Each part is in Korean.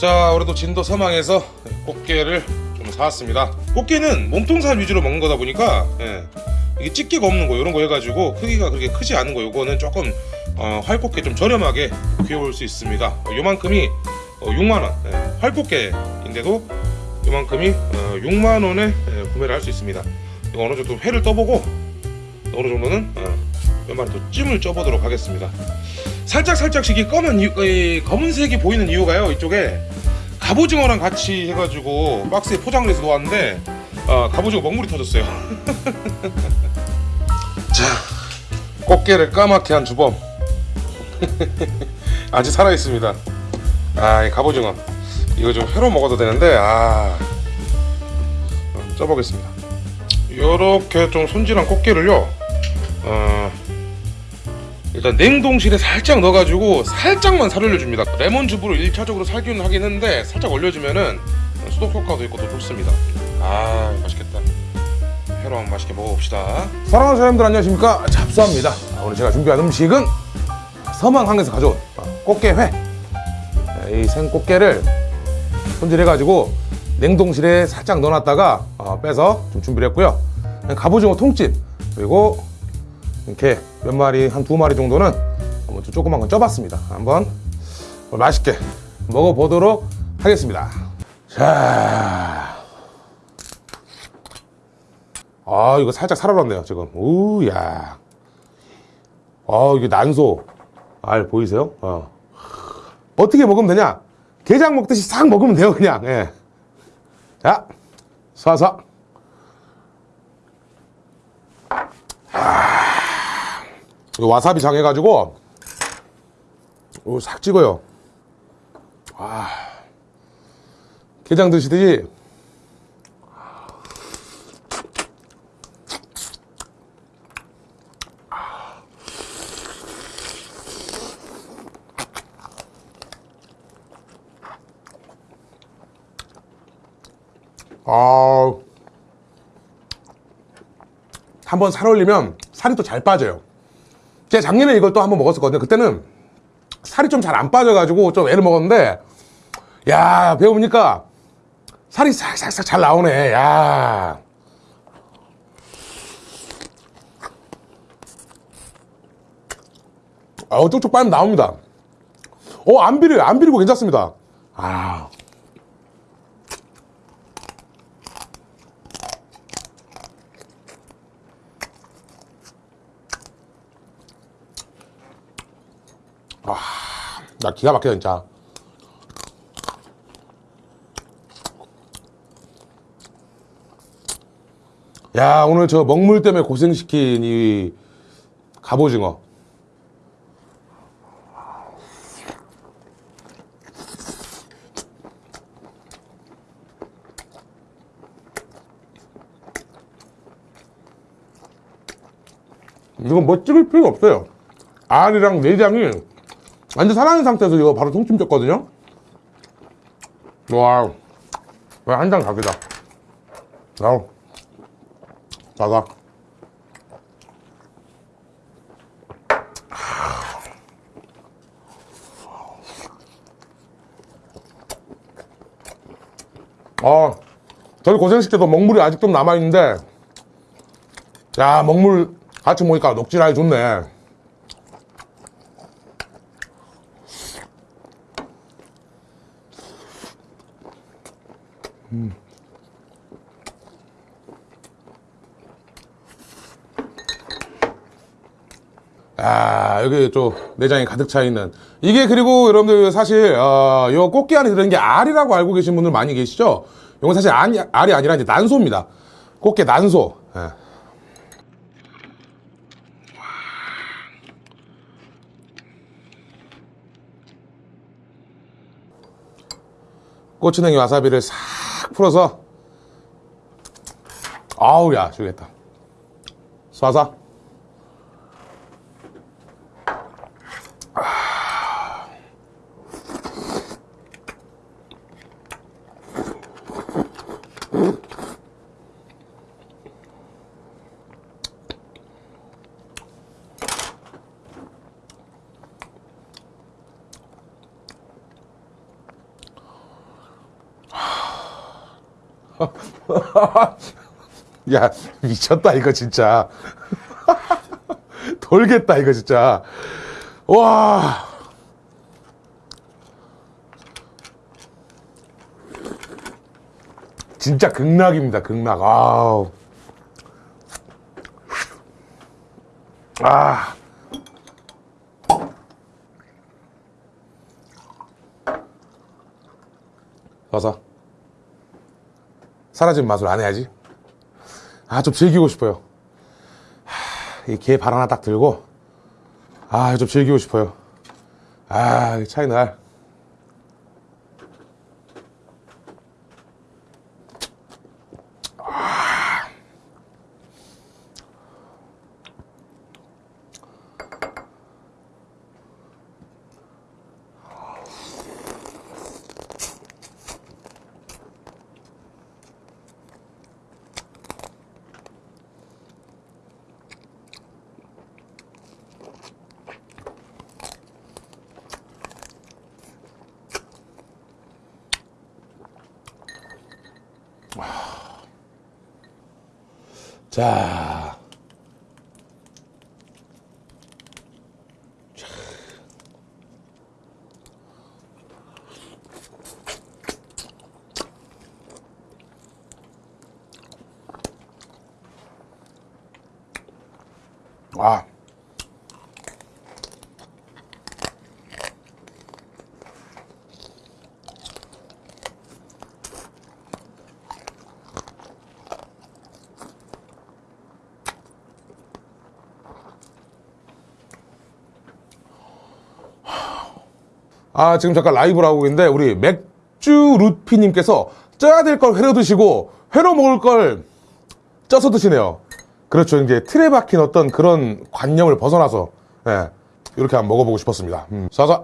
자 오늘도 진도 서망에서 꽃게를 좀 사왔습니다. 꽃게는 몸통살 위주로 먹는 거다 보니까 예, 이게 집게가 없는 거 이런 거 해가지고 크기가 그렇게 크지 않은 거 요거는 조금 어, 활꽃게 좀 저렴하게 구해올 수 있습니다. 어, 요만큼이 어, 6만원. 예, 활꽃게인데도 요만큼이 어, 6만원에 예, 구매를 할 수 있습니다. 이거 어느 정도 회를 떠보고 어느 정도는 어, 몇 마리 더 찜을 쪄보도록 하겠습니다 살짝 살짝씩 이 검은 이 검은색이 보이는 이유가요 이쪽에 갑오징어랑 같이 해가지고 박스에 포장을 해서 놓았는데 어, 갑오징어 먹물이 터졌어요. 자 꽃게를 까맣게 한 주범. 아직 살아있습니다. 아이 갑오징어. 이거 좀 회로 먹어도 되는데 아 음, 쪄보겠습니다. 요렇게 좀 손질한 꽃게를요 어, 일단 냉동실에 살짝 넣어가지고 살짝만 살올려줍니다. 레몬즙으로 1차적으로 살균을 하긴 했는데 살짝 올려주면은 수독 효과도 있고 더 좋습니다. 아 맛있겠다. 회로 한번 맛있게 먹어봅시다. 사랑하는 사람들 안녕하십니까? 잡수합니다. 아, 오늘 제가 준비한 음식은 서망항에서 가져온 어, 꽃게회. 이 생꽃게를 손질해가지고 냉동실에 살짝 넣어놨다가 어, 빼서 좀 준비를 했고요. 갑오징어 통찜 그리고 이렇게 몇 마리 한 두 마리 정도는 좀 조그만 건 쪄봤습니다. 한번 맛있게 먹어보도록 하겠습니다. 자, 아 이거 살짝 살아났네요 지금. 우야. 아 이게 난소. 알 보이세요? 어. 어떻게 먹으면 되냐? 게장 먹듯이 싹 먹으면 돼요 그냥. 예. 자 쏴서. 이거 와사비 장 해가지고 이거 싹 찍어요. 와. 게장 드시듯이. 아, 한번 살 올리면 살이 또 잘 빠져요. 제가 작년에 이걸 또 한번 먹었었거든요. 그때는 살이 좀 잘 안 빠져가지고 좀 애를 먹었는데, 야, 배워보니까 살이 싹싹싹 잘 나오네. 야. 어, 쪽쪽 빨면 나옵니다. 어, 안 비려요. 안 비리고 괜찮습니다. 아. 나 기가 막혀 진짜. 야 오늘 저 먹물 때문에 고생시킨 이 갑오징어. 이건 뭐 찍을 필요 없어요. 알이랑 내장이 완전 살아있는 상태에서 이거 바로 통찜 쪘거든요? 와 한장 각이다. 야 작아. 아 저희 고생시켜도 먹물이 아직 좀 남아있는데 야 먹물 같이 먹으니까 녹진하게 좋네 음. 아 여기 또 내장이 가득 차 있는 이게 그리고 여러분들 사실 어, 요 꽃게 안에 들어있는 게 알이라고 알고 계신 분들 많이 계시죠 이건 사실 알이, 알이 아니라 이제 난소입니다 꽃게 난소 예. 고추냉이 와사비를 싹 풀어서. 아우 야 죽겠다. 쏴서 야, 미쳤다, 이거 진짜. 돌겠다, 이거 진짜. 와. 진짜 극락입니다, 극락. 아우. 아. 와서 사라진 맛을 안 해야지. 아, 좀 즐기고 싶어요. 이게발 하나 딱 들고, 아, 좀 즐기고 싶어요. 아, 이 차이 날. 자. 와. 아, 지금 잠깐 라이브를 하고 있는데, 우리 맥주 루피님께서 쪄야 될 걸 회로 드시고, 회로 먹을 걸 쪄서 드시네요. 그렇죠. 이제 틀에 박힌 어떤 그런 관념을 벗어나서, 예, 이렇게 한번 먹어보고 싶었습니다. 음. 싸자.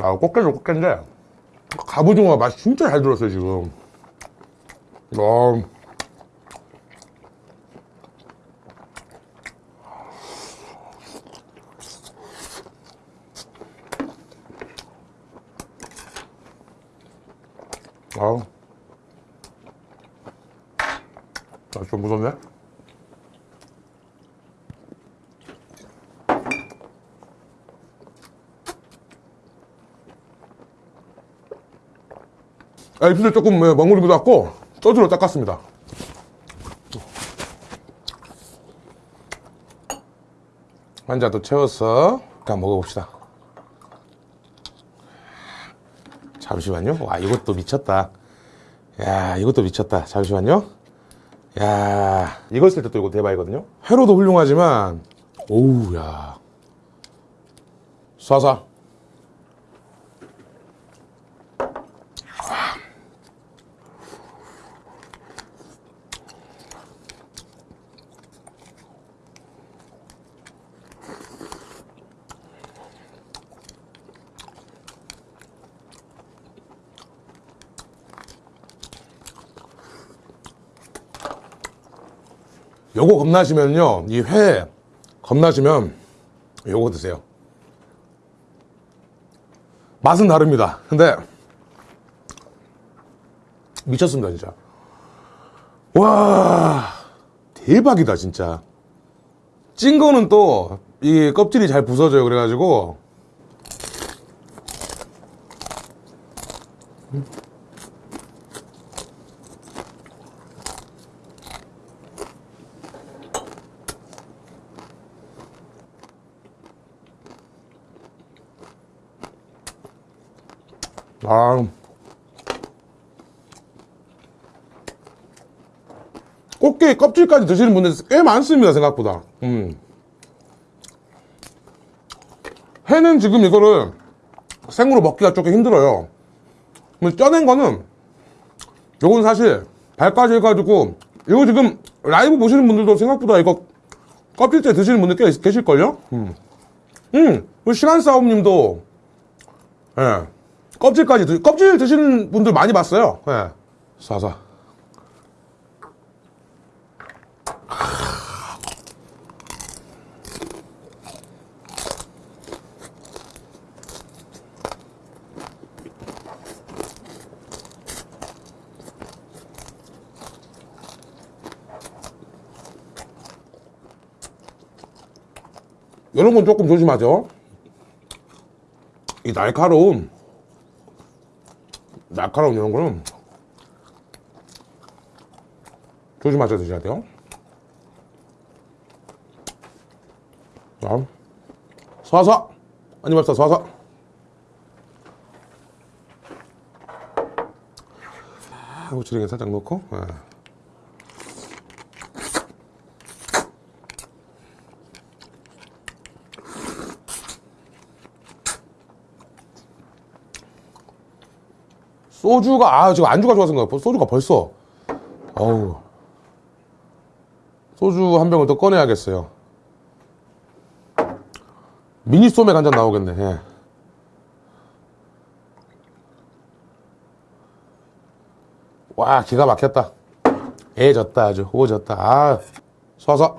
아, 꽃게도 꽃게인데, 갑오징어 맛이 진짜 잘 들었어요, 지금. 어. 아우. 아, 좀 무섭네. 아, 입술 조금 예, 멍울기도 같고 소주로 닦았습니다. 한 잔 더 채워서 일단 먹어봅시다. 잠시만요. 와, 이것도 미쳤다. 야, 이것도 미쳤다. 잠시만요. 야, 이거 쓸때또 이거 대박이거든요. 회로도 훌륭하지만, 오우, 야. 쏴쏴. 요거 겁나시면요, 이 회 겁나시면 요거 드세요. 맛은 다릅니다. 근데 미쳤습니다, 진짜. 와, 대박이다, 진짜. 찐 거는 또 이 껍질이 잘 부서져요. 그래가지고 아. 꽃게 껍질까지 드시는 분들 꽤 많습니다, 생각보다. 음. 회는 지금 이거를 생으로 먹기가 조금 힘들어요. 쪄낸 거는, 요건 사실, 발까지 해가지고, 이거 지금 라이브 보시는 분들도 생각보다 이거 껍질째 드시는 분들 꽤 계실걸요? 음. 음, 시간 싸움님도, 예. 껍질까지 드, 껍질 드시는 분들 많이 봤어요. 예. 네. 사사 이런 건 조금 조심하죠. 이 날카로움 날카로운 이런 거는 조심하셔 드셔야 돼요. 자, 쏴서 한입 합시다. 쏴서. 후추링에 살짝 넣고. 예. 소주가 아 지금 안주가 좋아서 그런가 소주가 벌써. 어우. 소주 한 병을 더 꺼내야겠어요. 미니 소맥 한 잔 나오겠네. 예. 와 기가 막혔다. 애졌다 아주. 오졌다. 아 쏴서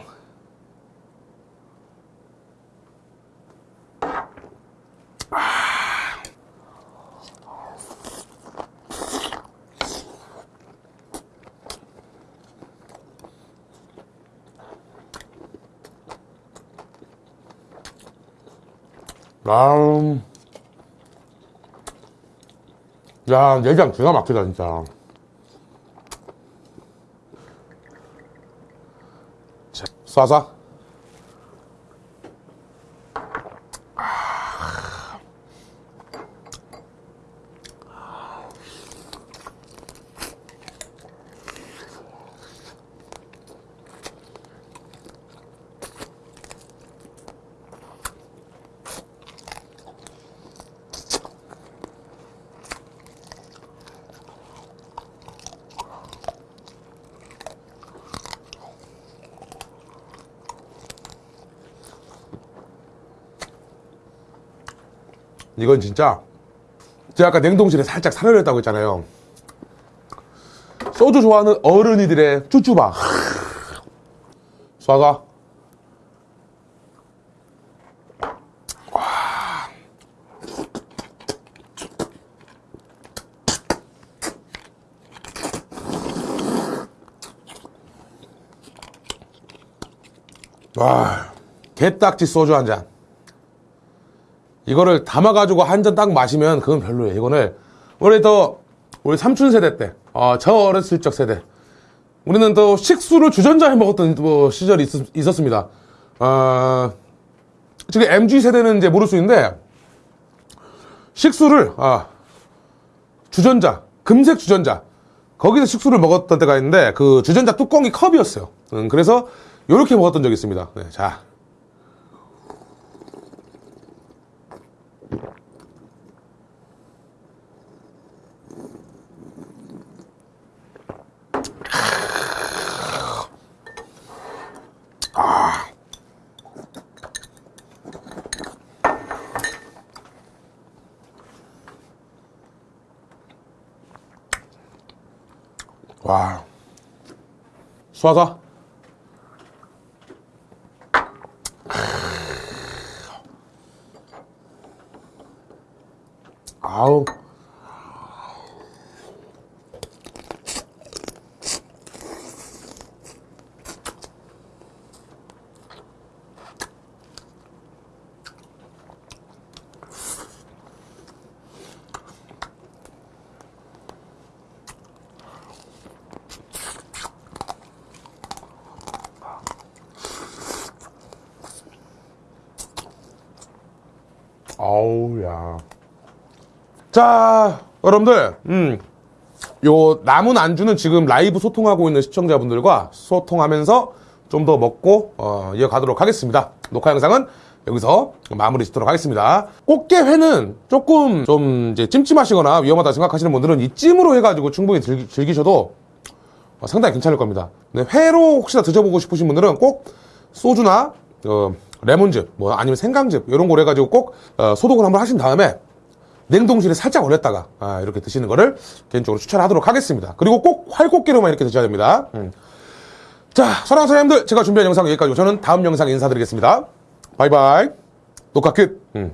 아, 야, 내장 기가 막히다, 진짜. 자, 쏴서. 이건 진짜 제가 아까 냉동실에 살짝 살아냈다고 했잖아요. 소주 좋아하는 어른이들의 쭈쭈바. 쏴서 와. 개딱지 소주 한 잔 이거를 담아가지고 한 잔 딱 마시면 그건 별로예요. 이거는 우리 더 우리 삼촌 세대 때, 어, 저 어렸을 적 세대. 우리는 또 식수를 주전자 해 먹었던 뭐 시절이 있 었, 습니다 어, 지금 MG 세대는 이제 모를 수 있는데 식수를 아, 주전자, 금색 주전자 거기서 식수를 먹었던 때가 있는데 그 주전자 뚜껑이 컵이었어요. 음, 그래서 이렇게 먹었던 적이 있습니다. 네, 자. 쏴서. 아우. 아우, 야. 자, 여러분들, 음, 요 남은 안주는 지금 라이브 소통하고 있는 시청자분들과 소통하면서 좀 더 먹고, 어, 이어가도록 하겠습니다. 녹화 영상은 여기서 마무리 짓도록 하겠습니다. 꽃게회는 조금 좀 이제 찜찜하시거나 위험하다 생각하시는 분들은 이 찜으로 해가지고 충분히 즐기, 즐기셔도 어, 상당히 괜찮을 겁니다. 네, 회로 혹시나 드셔보고 싶으신 분들은 꼭 소주나 어, 레몬즙, 뭐 아니면 생강즙 이런 걸 해가지고 꼭 어, 소독을 한번 하신 다음에 냉동실에 살짝 얼렸다가 아, 이렇게 드시는 거를 개인적으로 추천하도록 하겠습니다. 그리고 꼭 활꽃게로만 이렇게 드셔야 됩니다. 음. 자, 사랑하는 사장님들 제가 준비한 영상 여기까지고 저는 다음 영상 인사드리겠습니다. 바이바이. 녹화 끝. 음.